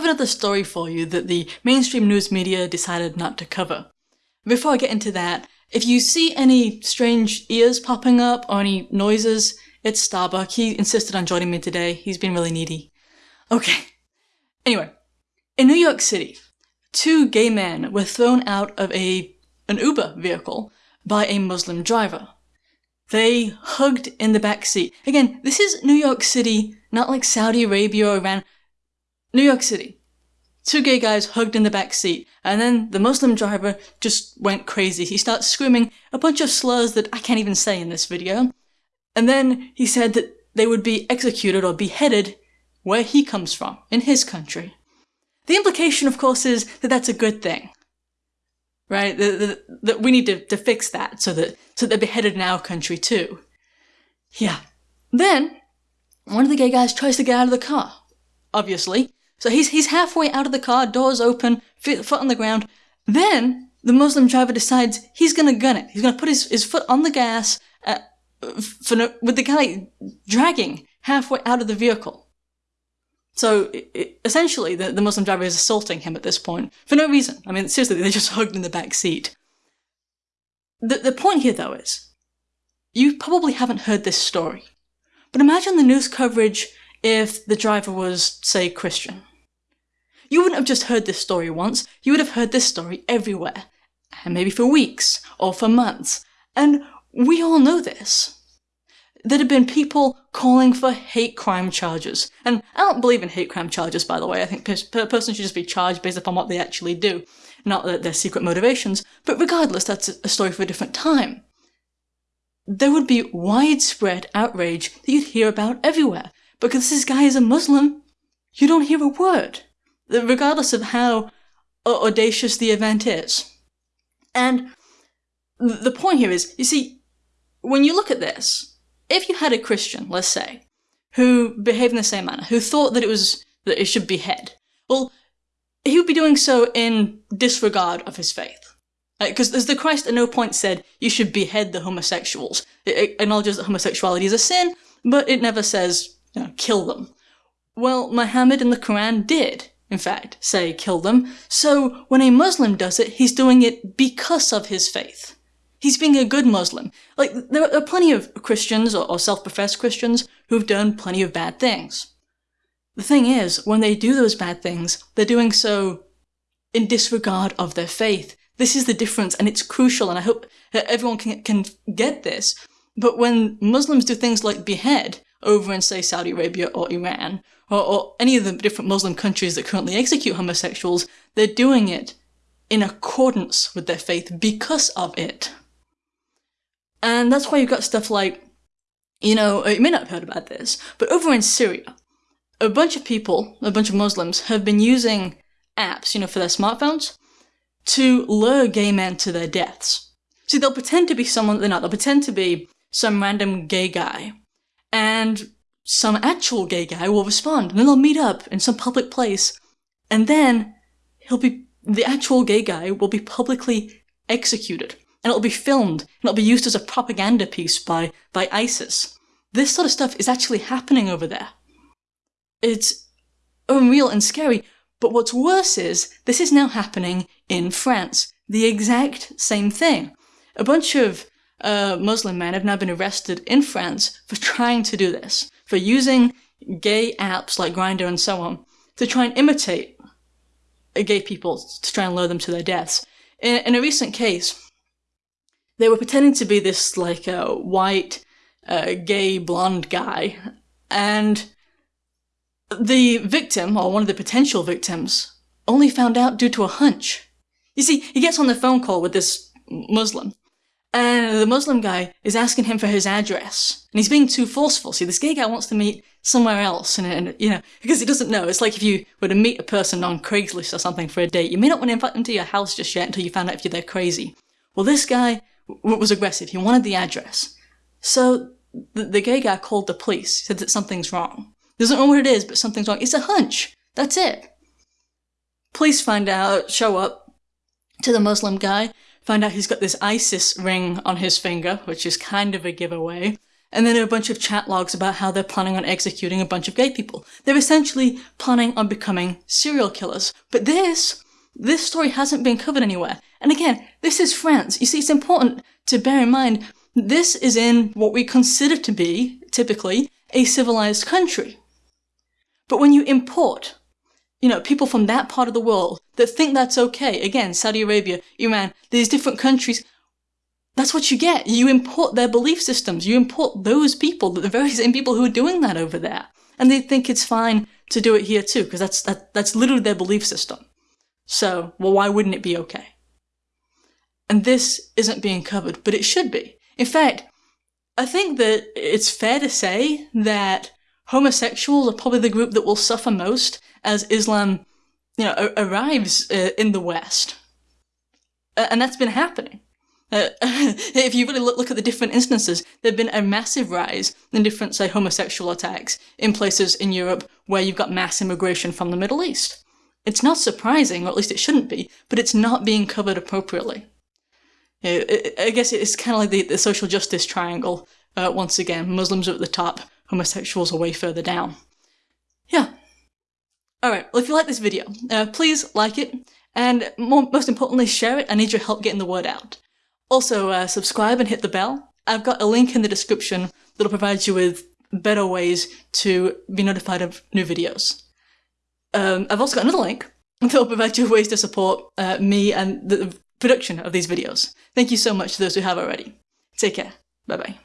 have another story for you that the mainstream news media decided not to cover. Before I get into that, if you see any strange ears popping up or any noises, it's Starbuck. He insisted on joining me today. He's been really needy. Okay. Anyway, in New York City, two gay men were thrown out of a an Uber vehicle by a Muslim driver. They hugged in the back seat. Again, this is New York City, not like Saudi Arabia or Iran. New York City. Two gay guys hugged in the back seat, and then the Muslim driver just went crazy. He starts screaming a bunch of slurs that I can't even say in this video. And then he said that they would be executed or beheaded where he comes from, in his country. The implication, of course, is that that's a good thing. Right? That, we need to, to fix that so that, so they're beheaded in our country too. Yeah. Then, one of the gay guys tries to get out of the car. Obviously. So he's, he's halfway out of the car, doors open, foot on the ground. Then, the Muslim driver decides he's gonna gun it. He's gonna put his, his foot on the gas, uh, no, with the guy dragging halfway out of the vehicle. So it, essentially, the, the Muslim driver is assaulting him at this point for no reason. I mean, seriously, they just hugged in the back seat. The, the point here, though, is you probably haven't heard this story, but imagine the news coverage if the driver was, say, Christian. You wouldn't have just heard this story once, you would have heard this story everywhere, and maybe for weeks or for months. And we all know this. There'd have been people calling for hate crime charges. And I don't believe in hate crime charges, by the way. I think a person should just be charged based upon what they actually do, not their secret motivations. But regardless, that's a story for a different time. There would be widespread outrage that you'd hear about everywhere. Because this guy is a Muslim, you don't hear a word. Regardless of how audacious the event is. And the point here is, you see, when you look at this, if you had a Christian, let's say, who behaved in the same manner, who thought that it was that it should behead, well, he would be doing so in disregard of his faith. Because as the Christ at no point said, you should behead the homosexuals. It acknowledges that homosexuality is a sin, but it never says, you know, kill them. Well, Muhammad in the Quran did, in fact, say kill them. So when a Muslim does it, he's doing it because of his faith. He's being a good Muslim. Like, there are plenty of Christians or, self-professed Christians who've done plenty of bad things. The thing is, when they do those bad things, they're doing so in disregard of their faith. This is the difference, and it's crucial, and I hope everyone can, can get this. But when Muslims do things like behead over in, say, Saudi Arabia or Iran, or, or any of the different Muslim countries that currently execute homosexuals, they're doing it in accordance with their faith because of it. And that's why you've got stuff like, you know, oh, you may not have heard about this, but over in Syria, a bunch of people, a bunch of Muslims, have been using apps, you know, for their smartphones to lure gay men to their deaths. See, they'll pretend to be someone they're not. They'll pretend to be some random gay guy. And some actual gay guy will respond, and then they'll meet up in some public place. And then he'll be, the actual gay guy will be publicly executed and it'll be filmed, and it'll be used as a propaganda piece by, by ISIS. This sort of stuff is actually happening over there. It's unreal and scary, but what's worse is, this is now happening in France. The exact same thing. A bunch of uh, Muslim men have now been arrested in France for trying to do this, for using gay apps like Grindr and so on, to try and imitate gay people, to try and lure them to their deaths. In, in a recent case, they were pretending to be this like a uh, white, uh, gay, blonde guy, and the victim, or one of the potential victims, only found out due to a hunch. You see, he gets on the phone call with this Muslim, and the Muslim guy is asking him for his address, and he's being too forceful. See, this gay guy wants to meet somewhere else, and, and, you know, because he doesn't know. It's like if you were to meet a person on Craigslist or something for a date, you may not want to invite them to your house just yet until you find out if they're there crazy. Well, this guy was aggressive. He wanted the address. So the, the gay guy called the police. He said that something's wrong. Doesn't know what it is, but something's wrong. It's a hunch. That's it. Police find out, show up to the Muslim guy, find out he's got this ISIS ring on his finger, which is kind of a giveaway. and then a bunch of chat logs about how they're planning on executing a bunch of gay people. They're essentially planning on becoming serial killers. But this, this story hasn't been covered anywhere. And again, this is France. You see, it's important to bear in mind this is in what we consider to be, typically, a civilized country. But when you import, you know, people from that part of the world that think that's okay, again, Saudi Arabia, Iran, these different countries, that's what you get. You import their belief systems. You import those people, the very same people who are doing that over there. And they think it's fine to do it here too, because that's, that, that's literally their belief system. So, well, why wouldn't it be okay? And this isn't being covered, but it should be. In fact, I think that it's fair to say that homosexuals are probably the group that will suffer most as Islam, you know, arrives uh, in the West. Uh, and that's been happening. Uh, if you really look, look, at the different instances, there have been a massive rise in different, say, homosexual attacks in places in Europe where you've got mass immigration from the Middle East. It's not surprising, or at least it shouldn't be, but it's not being covered appropriately. I guess it's kind of like the, the social justice triangle. Uh, once again, Muslims are at the top, homosexuals are way further down. Yeah. Alright, well if you like this video, uh, please like it, and more, most importantly share it, I need your help getting the word out. Also, uh, subscribe and hit the bell. I've got a link in the description that'll provide you with better ways to be notified of new videos. Um, I've also got another link that'll provide you ways to support uh, me and the production of these videos. Thank you so much to those who have already. Take care. Bye-bye.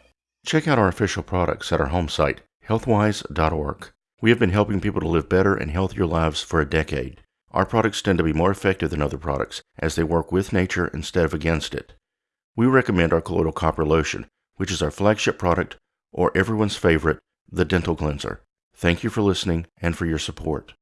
Check out our official products at our home site, healthwise.org. We have been helping people to live better and healthier lives for a decade. Our products tend to be more effective than other products as they work with nature instead of against it. We recommend our colloidal copper lotion, which is our flagship product, or everyone's favorite, the dental cleanser. Thank you for listening and for your support.